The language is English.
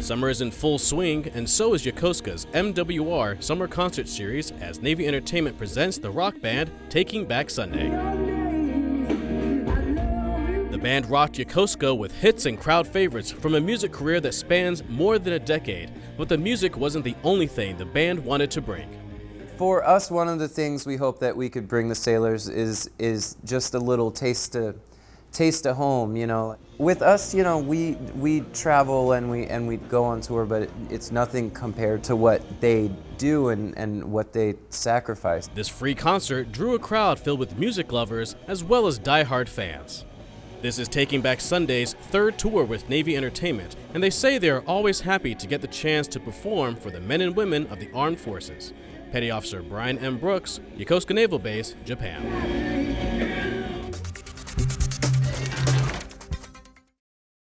Summer is in full swing, and so is Yokosuka's MWR Summer Concert Series as Navy Entertainment presents the rock band Taking Back Sunday. The band rocked Yokosuka with hits and crowd favorites from a music career that spans more than a decade, but the music wasn't the only thing the band wanted to bring. For us, one of the things we hope that we could bring the sailors is is just a little taste of taste of home. You know, with us, you know, we we travel and we and we go on tour, but it, it's nothing compared to what they do and and what they sacrifice. This free concert drew a crowd filled with music lovers as well as die-hard fans. This is Taking Back Sunday's third tour with Navy Entertainment, and they say they are always happy to get the chance to perform for the men and women of the armed forces. Petty Officer Brian M. Brooks, Yokosuka Naval Base, Japan.